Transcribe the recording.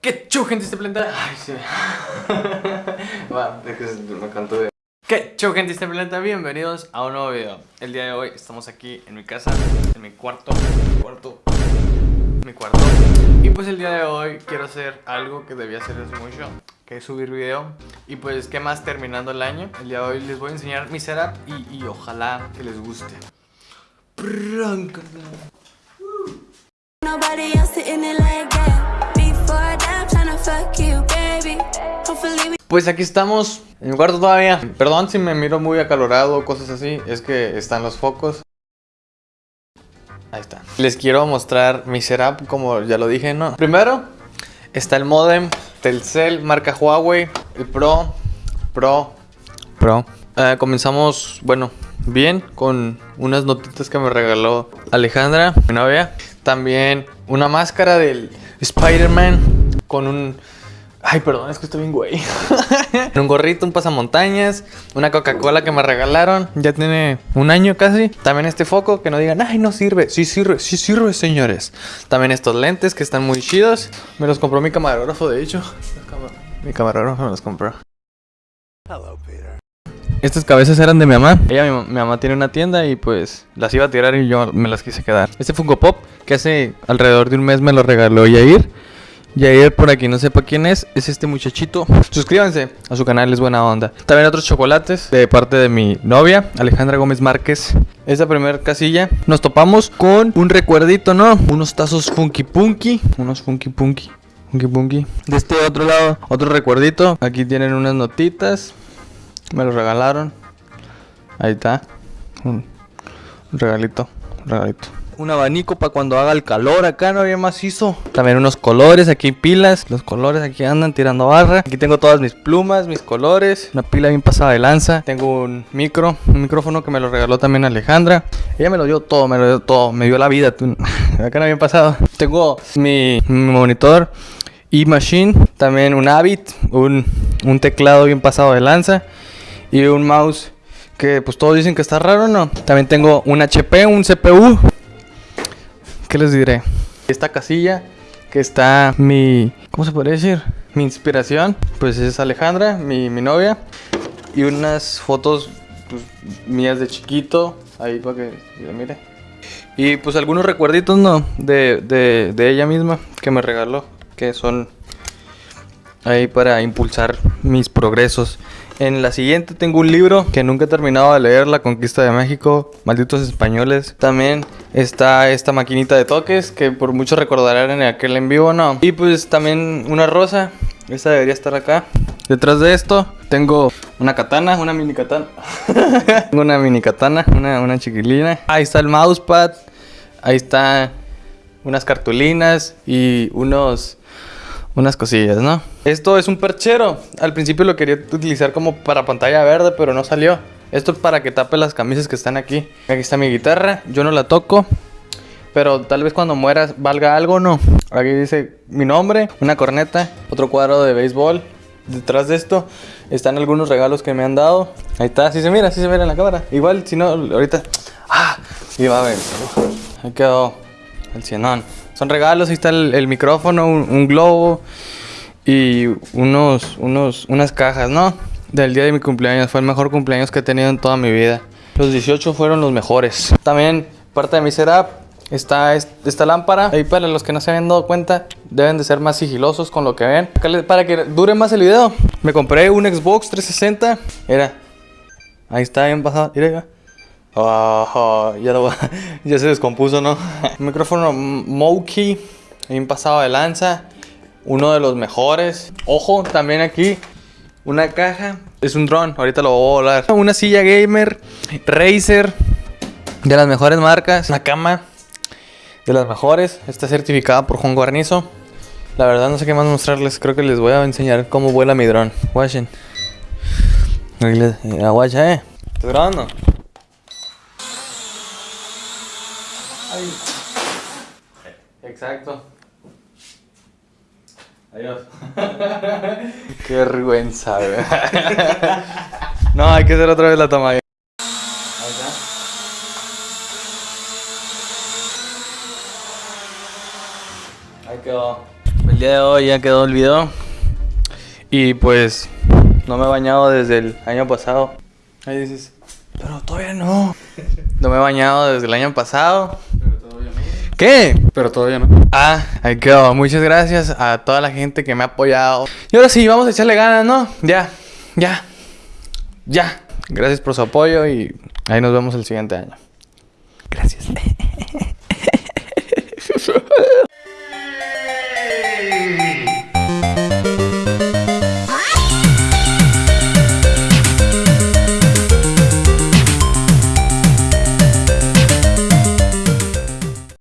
¿Qué chu, gente este planeta? Ay, sí. Va, me canto. ¿Qué chu, gente este planeta? Bienvenidos a un nuevo video. El día de hoy estamos aquí en mi casa, en mi cuarto, mi cuarto, mi cuarto. Y pues el día de hoy quiero hacer algo que debía hacer desde mucho, que es subir video. Y pues, ¿qué más terminando el año? El día de hoy les voy a enseñar mi setup y, y ojalá que les guste. Nobody else sitting it like that. Pues aquí estamos, en mi cuarto todavía. Perdón si me miro muy acalorado o cosas así, es que están los focos. Ahí está. Les quiero mostrar mi setup, como ya lo dije, ¿no? Primero, está el modem Telcel, marca Huawei, el Pro, Pro, Pro. Eh, comenzamos, bueno, bien, con unas notitas que me regaló Alejandra, mi novia. También una máscara del Spider-Man con un... Ay, perdón, es que estoy bien güey. un gorrito, un pasamontañas, una Coca-Cola que me regalaron. Ya tiene un año casi. También este foco que no digan, ay, no sirve. Sí sirve, sí sirve, señores. También estos lentes que están muy chidos. Me los compró mi camarógrafo, de hecho. Mi camarógrafo me los compró. Estas cabezas eran de mi mamá. Ella, mi, mi mamá tiene una tienda y pues las iba a tirar y yo me las quise quedar. Este Funko Pop que hace alrededor de un mes me lo regaló Yair. Yair, por aquí no sepa quién es, es este muchachito. Suscríbanse a su canal, es buena onda. También otros chocolates de parte de mi novia, Alejandra Gómez Márquez. Esta primera casilla nos topamos con un recuerdito, ¿no? Unos tazos Funky Punky. Unos Funky Punky. Funky Punky. De este otro lado, otro recuerdito. Aquí tienen unas notitas. Me lo regalaron. Ahí está. Un regalito. Un regalito. Un abanico para cuando haga el calor acá, no había macizo. También unos colores, aquí pilas. Los colores aquí andan tirando barra. Aquí tengo todas mis plumas, mis colores. Una pila bien pasada de lanza. Tengo un micro, un micrófono que me lo regaló también Alejandra. Ella me lo dio todo, me lo dio todo. Me dio la vida. Acá no había pasado. Tengo mi, mi monitor y machine. También un Avid, un, un teclado bien pasado de lanza. Y un mouse que pues todos dicen que está raro, ¿no? También tengo un HP, un CPU. ¿Qué les diré? Esta casilla que está mi... ¿Cómo se podría decir? Mi inspiración. Pues es Alejandra, mi, mi novia. Y unas fotos pues, mías de chiquito. Ahí para que yo mire. Y pues algunos recuerditos, ¿no? De, de, de ella misma que me regaló. Que son ahí para impulsar mis progresos. En la siguiente tengo un libro que nunca he terminado de leer, La Conquista de México, Malditos Españoles. También está esta maquinita de toques que por mucho recordarán en aquel en vivo, ¿no? Y pues también una rosa, esta debería estar acá. Detrás de esto tengo una katana, una mini katana. tengo una mini katana, una, chiquilina. Ahí está el mousepad, ahí está unas cartulinas y unos unas cosillas, ¿no? Esto es un perchero. Al principio lo quería utilizar como para pantalla verde, pero no salió. Esto es para que tape las camisas que están aquí. Aquí está mi guitarra. Yo no la toco. Pero tal vez cuando mueras valga algo, ¿no? Aquí dice mi nombre, una corneta, otro cuadro de béisbol. Detrás de esto están algunos regalos que me han dado. Ahí está, así se mira, así se mira en la cámara. Igual, si no, ahorita... ¡Ah! Y va a ver. Ahí quedó el cienón. Son regalos, ahí está el, micrófono, un, globo y unos, unos, unas cajas, ¿no? Del día de mi cumpleaños. Fue el mejor cumpleaños que he tenido en toda mi vida. Los 18 fueron los mejores. También parte de mi setup está esta lámpara. Ahí para los que no se habían dado cuenta, deben de ser más sigilosos con lo que ven. Para que dure más el video, me compré un Xbox 360. Era, ahí está bien pasado. Mira, Oh, ya, lo, ya se descompuso, ¿no? Micrófono Moki, bien pasado de lanza. Uno de los mejores. Ojo, también aquí una caja. Es un dron, ahorita lo voy a volar. Una silla gamer, Razer, de las mejores marcas. Una cama, de las mejores. Está certificada por Juan Guarnizo. La verdad no sé qué más mostrarles. Creo que les voy a enseñar cómo vuela mi dron. Watchen. Aguacha, eh. ¿Estás grabando? Exacto. Adiós. Qué vergüenza, güey. no, hay que hacer otra vez la toma. Ahí está. Ahí quedó. Pues día de hoy ya quedó el video. Y pues no me he bañado desde el año pasado. Ahí dices, pero todavía no. No me he bañado desde el año pasado. ¿Qué? Pero todavía no. Ah, ahí quedó. Muchas gracias a toda la gente que me ha apoyado. Y ahora sí, vamos a echarle ganas, ¿no? Ya, ya, ya. Gracias por su apoyo y ahí nos vemos el siguiente año. Gracias.